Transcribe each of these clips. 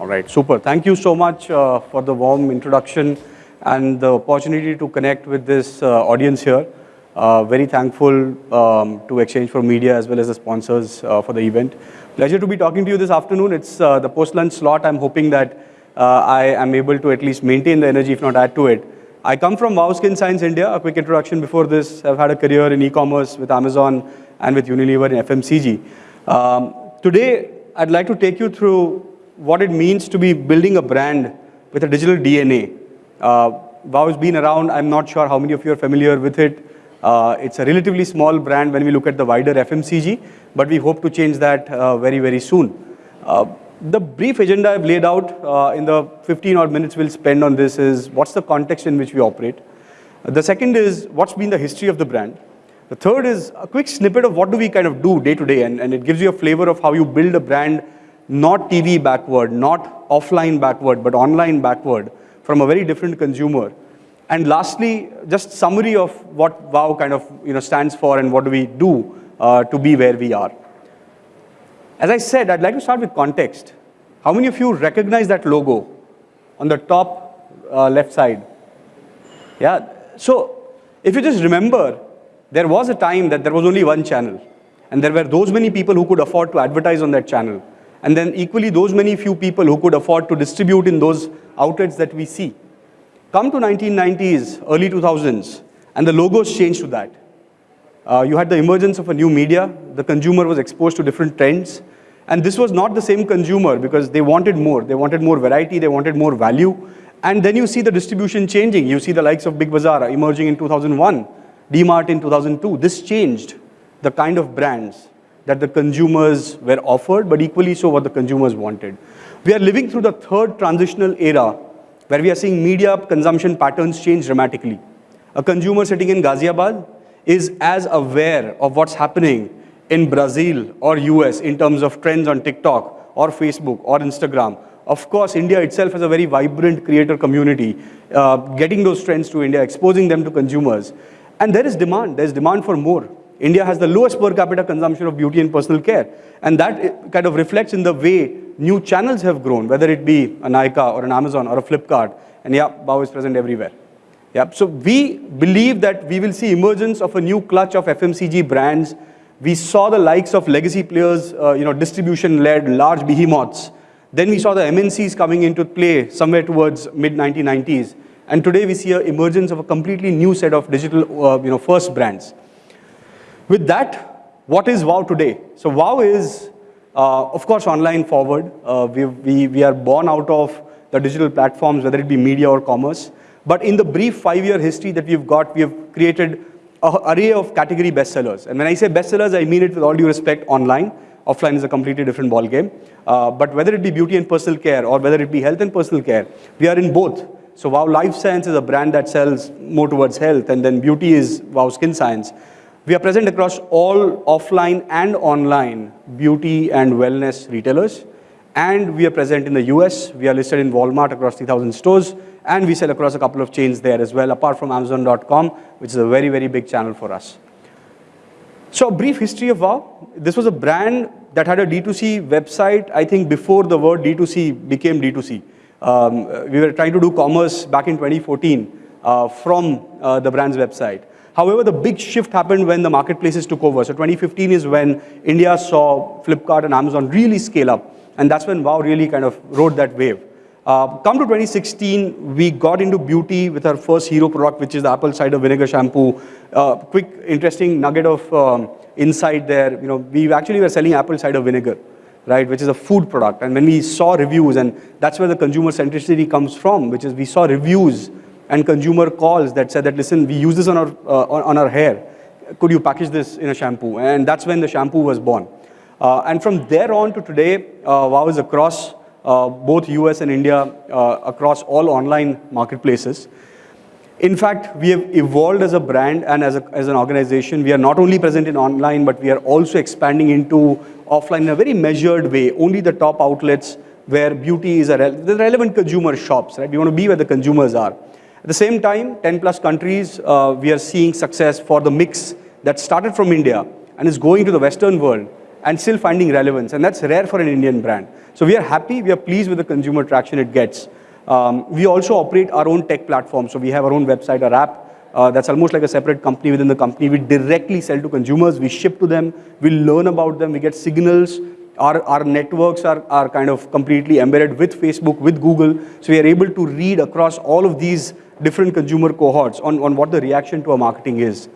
All right, super. Thank you so much uh, for the warm introduction and the opportunity to connect with this uh, audience here. Uh, very thankful um, to Exchange for Media as well as the sponsors uh, for the event. Pleasure to be talking to you this afternoon. It's uh, the post-lunch slot. I'm hoping that uh, I am able to at least maintain the energy, if not add to it. I come from Wow Skin Science India. A quick introduction before this. I've had a career in e-commerce with Amazon and with Unilever in FMCG. Um, today, I'd like to take you through what it means to be building a brand with a digital DNA. Uh, wow has been around. I'm not sure how many of you are familiar with it. Uh, it's a relatively small brand when we look at the wider FMCG, but we hope to change that uh, very, very soon. Uh, the brief agenda I've laid out uh, in the 15 odd minutes we'll spend on this is what's the context in which we operate. The second is what's been the history of the brand. The third is a quick snippet of what do we kind of do day to day, and, and it gives you a flavor of how you build a brand not TV backward, not offline backward, but online backward from a very different consumer. And lastly, just summary of what WOW kind of you know, stands for and what do we do uh, to be where we are. As I said, I'd like to start with context. How many of you recognize that logo on the top uh, left side? Yeah, so if you just remember, there was a time that there was only one channel and there were those many people who could afford to advertise on that channel. And then equally those many few people who could afford to distribute in those outlets that we see. Come to 1990s, early 2000s, and the logos changed to that. Uh, you had the emergence of a new media, the consumer was exposed to different trends, and this was not the same consumer because they wanted more. They wanted more variety, they wanted more value, and then you see the distribution changing. You see the likes of Big Bazaar emerging in 2001, DMart in 2002. This changed the kind of brands that the consumers were offered, but equally so what the consumers wanted. We are living through the third transitional era where we are seeing media consumption patterns change dramatically. A consumer sitting in Ghaziabad is as aware of what's happening in Brazil or US in terms of trends on TikTok or Facebook or Instagram. Of course, India itself has a very vibrant creator community, uh, getting those trends to India, exposing them to consumers. And there is demand, there's demand for more. India has the lowest per capita consumption of beauty and personal care. And that kind of reflects in the way new channels have grown, whether it be a Nykaa or an Amazon or a Flipkart. And yeah, Wow is present everywhere. Yeah, so we believe that we will see emergence of a new clutch of FMCG brands. We saw the likes of legacy players, uh, you know, distribution-led large behemoths. Then we saw the MNCs coming into play somewhere towards mid-1990s. And today we see an emergence of a completely new set of digital, uh, you know, first brands. With that, what is WOW today? So WOW is, uh, of course, online forward. Uh, we, we, we are born out of the digital platforms, whether it be media or commerce. But in the brief five-year history that we've got, we have created an array of category bestsellers. And when I say bestsellers, I mean it with all due respect online. Offline is a completely different ballgame. Uh, but whether it be beauty and personal care or whether it be health and personal care, we are in both. So Wow Life Science is a brand that sells more towards health, and then beauty is Wow Skin Science. We are present across all offline and online beauty and wellness retailers. And we are present in the US. We are listed in Walmart across 3,000 stores. And we sell across a couple of chains there as well, apart from Amazon.com, which is a very, very big channel for us. So a brief history of WOW. This was a brand that had a D2C website, I think before the word D2C became D2C. Um, we were trying to do commerce back in 2014 uh, from uh, the brand's website. However, the big shift happened when the marketplaces took over. So 2015 is when India saw Flipkart and Amazon really scale up. And that's when WOW really kind of rode that wave. Uh, come to 2016, we got into beauty with our first hero product, which is the apple cider vinegar shampoo. Uh, quick, interesting nugget of um, insight there. You know, we actually were selling apple cider vinegar, right, which is a food product. And when we saw reviews, and that's where the consumer centricity comes from, which is we saw reviews and consumer calls that said that, listen, we use this on our, uh, on, our hair. Could you package this in a shampoo? And that's when the shampoo was born. Uh, and from there on to today, uh, WOW is across uh, both US and India, uh, across all online marketplaces. In fact, we have evolved as a brand and as, a, as an organization. We are not only present in online, but we are also expanding into offline in a very measured way. Only the top outlets where beauty is a re the relevant consumer shops, right? We want to be where the consumers are. At the same time, 10 plus countries, uh, we are seeing success for the mix that started from India and is going to the Western world and still finding relevance. And that's rare for an Indian brand. So we are happy, we are pleased with the consumer traction it gets. Um, we also operate our own tech platform. So we have our own website, our app. Uh, that's almost like a separate company within the company. We directly sell to consumers. We ship to them. We learn about them. We get signals. Our, our networks are, are kind of completely embedded with Facebook, with Google. So we are able to read across all of these different consumer cohorts on, on what the reaction to our marketing is.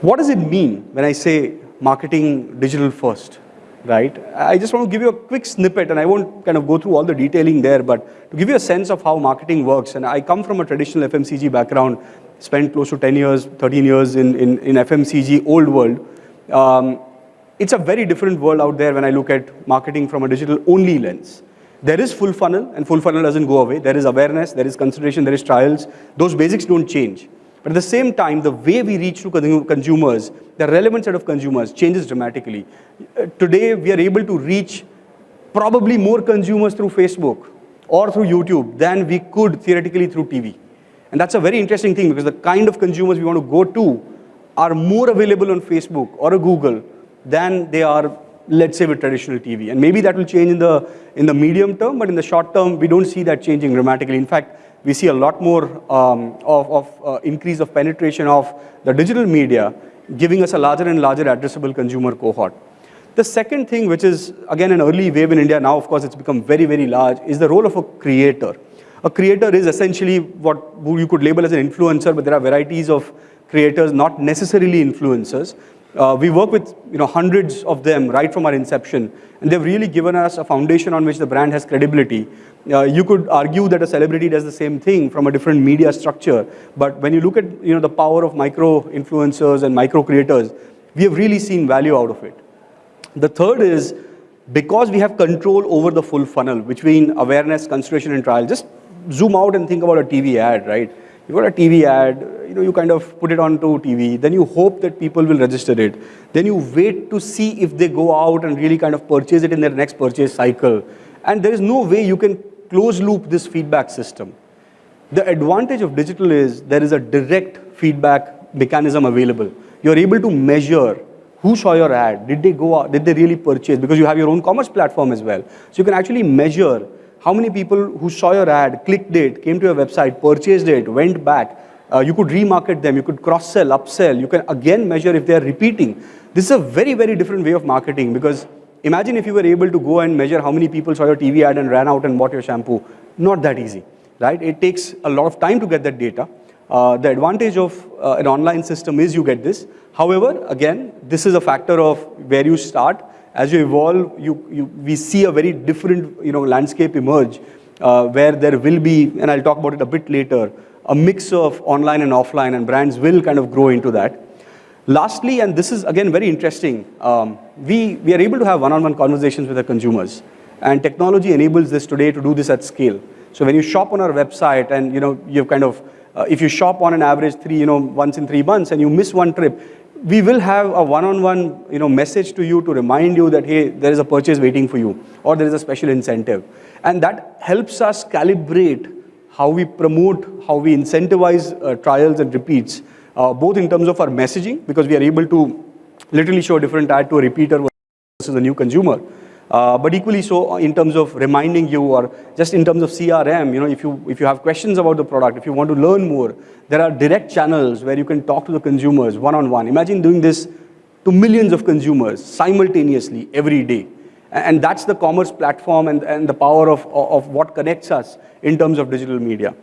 What does it mean when I say marketing digital first, right? I just want to give you a quick snippet and I won't kind of go through all the detailing there, but to give you a sense of how marketing works, and I come from a traditional FMCG background, spent close to 10 years, 13 years in, in, in FMCG, old world. Um, it's a very different world out there when I look at marketing from a digital only lens. There is full funnel and full funnel doesn't go away. There is awareness, there is consideration, there is trials. Those basics don't change. But at the same time, the way we reach to consumers, the relevant set of consumers changes dramatically. Uh, today, we are able to reach probably more consumers through Facebook or through YouTube than we could theoretically through TV. And that's a very interesting thing because the kind of consumers we want to go to are more available on Facebook or a Google than they are, let's say, with traditional TV. And maybe that will change in the, in the medium term, but in the short term, we don't see that changing dramatically. In fact, we see a lot more um, of, of uh, increase of penetration of the digital media, giving us a larger and larger addressable consumer cohort. The second thing, which is again an early wave in India, now of course it's become very, very large, is the role of a creator. A creator is essentially what you could label as an influencer, but there are varieties of creators, not necessarily influencers. Uh, we work with you know, hundreds of them right from our inception, and they've really given us a foundation on which the brand has credibility. Uh, you could argue that a celebrity does the same thing from a different media structure, but when you look at you know, the power of micro influencers and micro creators, we have really seen value out of it. The third is because we have control over the full funnel between awareness, consideration, and trial. Just zoom out and think about a TV ad, right? You've got a TV ad, you know, you kind of put it onto TV, then you hope that people will register it. Then you wait to see if they go out and really kind of purchase it in their next purchase cycle. And there is no way you can close loop this feedback system. The advantage of digital is there is a direct feedback mechanism available. You're able to measure who saw your ad, did they go out, did they really purchase, because you have your own commerce platform as well. So you can actually measure how many people who saw your ad, clicked it, came to your website, purchased it, went back. Uh, you could remarket them, you could cross-sell, upsell. You can again measure if they're repeating. This is a very, very different way of marketing because imagine if you were able to go and measure how many people saw your TV ad and ran out and bought your shampoo. Not that easy, right? It takes a lot of time to get that data. Uh, the advantage of uh, an online system is you get this. However, again, this is a factor of where you start as you evolve, you, you, we see a very different you know, landscape emerge uh, where there will be, and I'll talk about it a bit later, a mix of online and offline and brands will kind of grow into that. Lastly, and this is again very interesting, um, we, we are able to have one-on-one -on -one conversations with our consumers and technology enables this today to do this at scale. So when you shop on our website and you know, you've kind of, uh, if you shop on an average three, you know, once in three months and you miss one trip, we will have a one-on-one -on -one, you know, message to you to remind you that, hey, there is a purchase waiting for you, or there is a special incentive. And that helps us calibrate how we promote, how we incentivize uh, trials and repeats, uh, both in terms of our messaging, because we are able to literally show a different ad to a repeater versus a new consumer, uh, but equally so in terms of reminding you or just in terms of CRM, you know, if you, if you have questions about the product, if you want to learn more, there are direct channels where you can talk to the consumers one-on-one. -on -one. Imagine doing this to millions of consumers simultaneously every day. And that's the commerce platform and, and the power of, of what connects us in terms of digital media.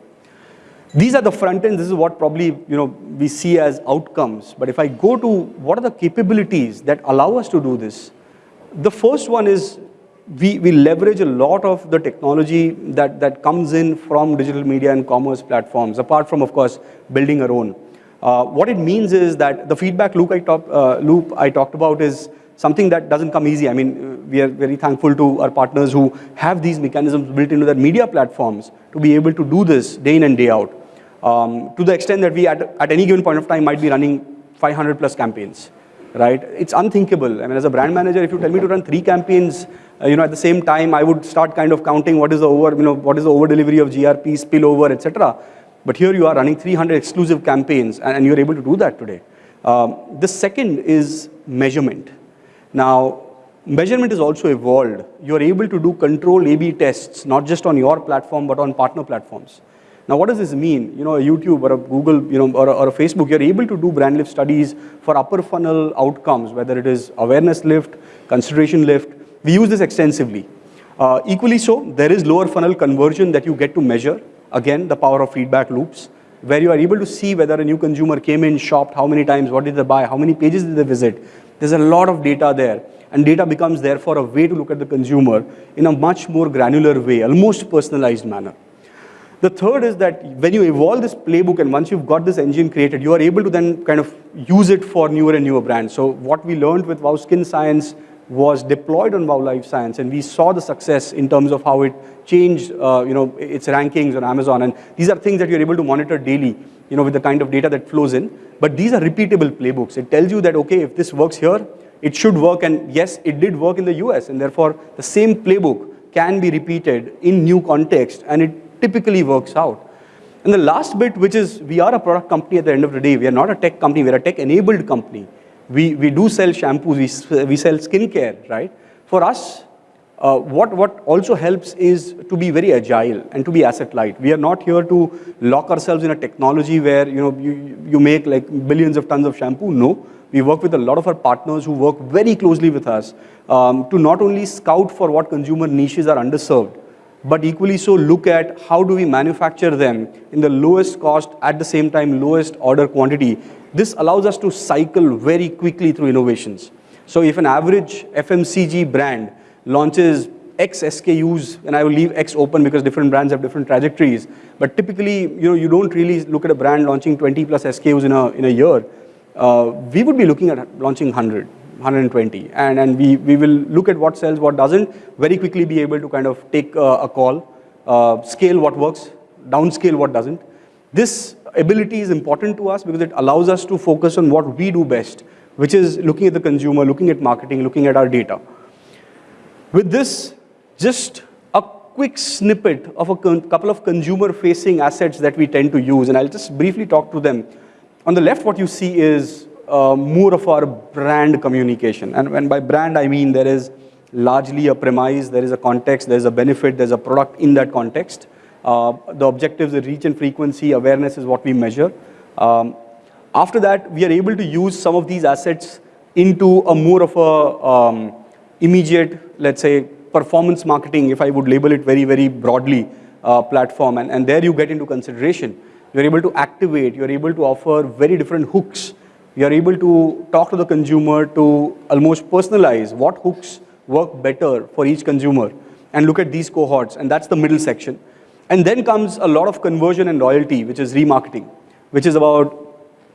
These are the front ends. this is what probably you know, we see as outcomes. But if I go to what are the capabilities that allow us to do this, the first one is we, we leverage a lot of the technology that, that comes in from digital media and commerce platforms, apart from, of course, building our own. Uh, what it means is that the feedback loop I, uh, loop I talked about is something that doesn't come easy. I mean, we are very thankful to our partners who have these mechanisms built into their media platforms to be able to do this day in and day out. Um, to the extent that we, at, at any given point of time, might be running 500 plus campaigns right? It's unthinkable. I mean, as a brand manager, if you tell me to run three campaigns, uh, you know, at the same time, I would start kind of counting what is the over, you know, what is the over delivery of GRP, spillover, etc. But here you are running 300 exclusive campaigns, and, and you're able to do that today. Um, the second is measurement. Now, measurement is also evolved. You're able to do controlled A-B tests, not just on your platform, but on partner platforms. Now, what does this mean? You know, a YouTube or a Google, you know, or a, or a Facebook, you're able to do brand lift studies for upper funnel outcomes, whether it is awareness lift, consideration lift. We use this extensively. Uh, equally so, there is lower funnel conversion that you get to measure. Again, the power of feedback loops, where you are able to see whether a new consumer came in, shopped, how many times, what did they buy, how many pages did they visit. There's a lot of data there. And data becomes therefore a way to look at the consumer in a much more granular way, almost personalized manner. The third is that when you evolve this playbook and once you've got this engine created, you are able to then kind of use it for newer and newer brands. So what we learned with Wow Skin Science was deployed on Wow Life Science and we saw the success in terms of how it changed uh, you know, its rankings on Amazon. And these are things that you're able to monitor daily you know, with the kind of data that flows in. But these are repeatable playbooks. It tells you that, okay, if this works here, it should work. And yes, it did work in the US. And therefore, the same playbook can be repeated in new context. And it typically works out. And the last bit, which is we are a product company at the end of the day. We are not a tech company. We're a tech-enabled company. We, we do sell shampoos. We, we sell skincare, right? For us, uh, what, what also helps is to be very agile and to be asset light. We are not here to lock ourselves in a technology where you, know, you, you make like billions of tons of shampoo. No, we work with a lot of our partners who work very closely with us um, to not only scout for what consumer niches are underserved, but equally so look at how do we manufacture them in the lowest cost, at the same time lowest order quantity. This allows us to cycle very quickly through innovations. So if an average FMCG brand launches X SKUs, and I will leave X open because different brands have different trajectories, but typically you, know, you don't really look at a brand launching 20 plus SKUs in a, in a year. Uh, we would be looking at launching 100. 120 and, and we, we will look at what sells, what doesn't, very quickly be able to kind of take a call, uh, scale what works, downscale what doesn't. This ability is important to us because it allows us to focus on what we do best, which is looking at the consumer, looking at marketing, looking at our data. With this, just a quick snippet of a couple of consumer-facing assets that we tend to use, and I'll just briefly talk to them. On the left, what you see is uh, more of our brand communication. And when by brand, I mean there is largely a premise, there is a context, there's a benefit, there's a product in that context. Uh, the objectives, the reach and frequency, awareness is what we measure. Um, after that, we are able to use some of these assets into a more of a um, immediate, let's say, performance marketing, if I would label it very, very broadly, uh, platform. And, and there you get into consideration. You're able to activate, you're able to offer very different hooks we are able to talk to the consumer to almost personalize what hooks work better for each consumer and look at these cohorts, and that's the middle section. And then comes a lot of conversion and loyalty, which is remarketing, which is about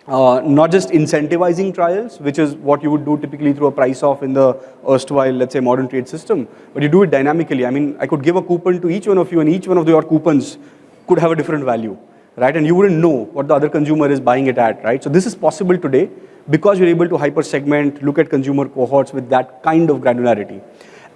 uh, not just incentivizing trials, which is what you would do typically through a price off in the erstwhile, let's say, modern trade system, but you do it dynamically. I mean, I could give a coupon to each one of you, and each one of your coupons could have a different value right? And you wouldn't know what the other consumer is buying it at, right? So this is possible today because you're able to hyper segment, look at consumer cohorts with that kind of granularity.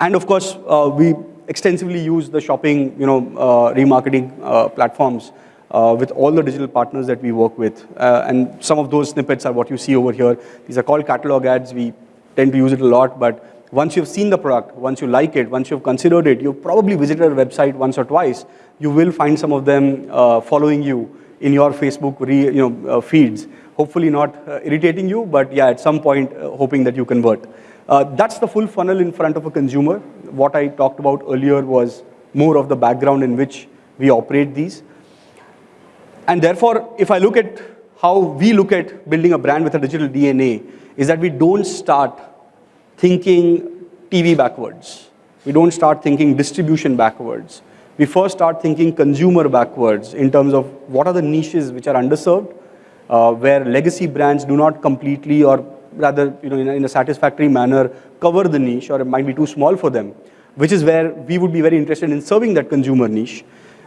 And of course, uh, we extensively use the shopping, you know, uh, remarketing uh, platforms uh, with all the digital partners that we work with. Uh, and some of those snippets are what you see over here. These are called catalog ads. We tend to use it a lot, but once you've seen the product, once you like it, once you've considered it, you've probably visited our website once or twice, you will find some of them uh, following you in your Facebook re, you know, uh, feeds. Hopefully not uh, irritating you, but yeah, at some point, uh, hoping that you convert. Uh, that's the full funnel in front of a consumer. What I talked about earlier was more of the background in which we operate these. And therefore, if I look at how we look at building a brand with a digital DNA, is that we don't start thinking TV backwards. We don't start thinking distribution backwards. We first start thinking consumer backwards in terms of what are the niches which are underserved, uh, where legacy brands do not completely or rather you know, in a, in a satisfactory manner cover the niche or it might be too small for them, which is where we would be very interested in serving that consumer niche.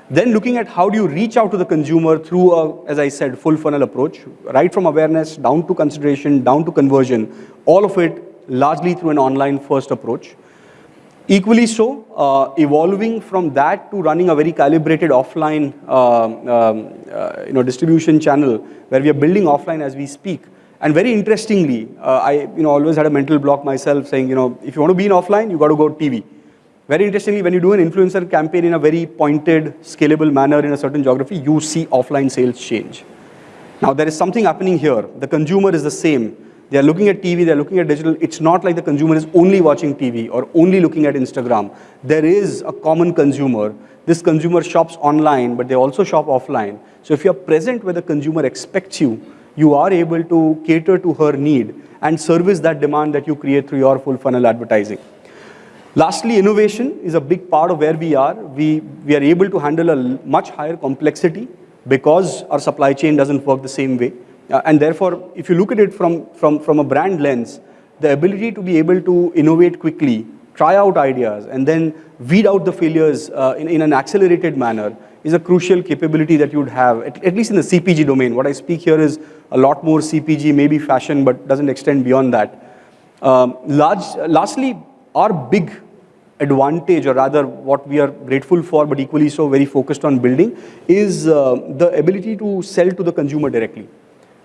Then looking at how do you reach out to the consumer through a, as I said, full funnel approach, right from awareness, down to consideration, down to conversion, all of it largely through an online first approach. Equally so, uh, evolving from that to running a very calibrated offline uh, um, uh, you know, distribution channel where we are building offline as we speak And very interestingly, uh, I you know, always had a mental block myself saying, you know, if you want to be in offline, you got to go TV. Very interestingly, when you do an influencer campaign in a very pointed, scalable manner in a certain geography, you see offline sales change. Now, there is something happening here. The consumer is the same. They are looking at TV, they're looking at digital. It's not like the consumer is only watching TV or only looking at Instagram. There is a common consumer. This consumer shops online, but they also shop offline. So if you're present where the consumer expects you, you are able to cater to her need and service that demand that you create through your full funnel advertising. Lastly, innovation is a big part of where we are. We, we are able to handle a much higher complexity because our supply chain doesn't work the same way. Uh, and therefore, if you look at it from, from, from a brand lens, the ability to be able to innovate quickly, try out ideas, and then weed out the failures uh, in, in an accelerated manner is a crucial capability that you would have, at, at, least in the CPG domain. What I speak here is a lot more CPG, maybe fashion, but doesn't extend beyond that. Um, large, lastly, our big advantage, or rather what we are grateful for, but equally so very focused on building, is uh, the ability to sell to the consumer directly.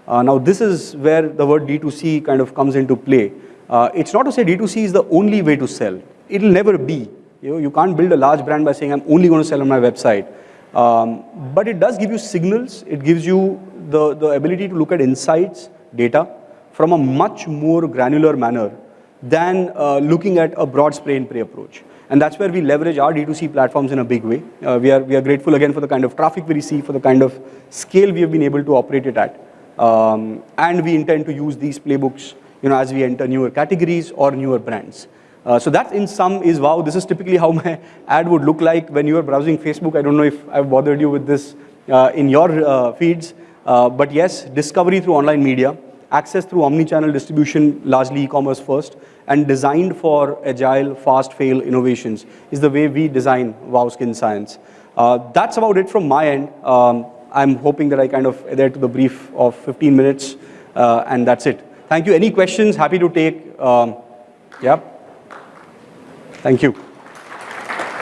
Uh, now this is where the word D2C kind of comes into play. Uh, it's not to say D2C is the only way to sell. It'll never be. You, know, you can't build a large brand by saying I'm only going to sell on my website. Um, but it does give you signals. It gives you the, the ability to look at insights, data, from a much more granular manner than uh, looking at a broad spray and pray approach. And that's where we leverage our D2C platforms in a big way. Uh, we, are, we are grateful again for the kind of traffic we receive, for the kind of scale we have been able to operate it at. Um, and we intend to use these playbooks you know, as we enter newer categories or newer brands. Uh, so that in sum is, wow, this is typically how my ad would look like when you are browsing Facebook. I don't know if I've bothered you with this uh, in your uh, feeds, uh, but yes, discovery through online media, access through omni-channel distribution, largely e-commerce first, and designed for agile, fast-fail innovations is the way we design Wow Skin Science. Uh, that's about it from my end. Um, I'm hoping that I kind of adhere to the brief of 15 minutes, uh, and that's it. Thank you. Any questions? Happy to take. Um, yeah. Thank you.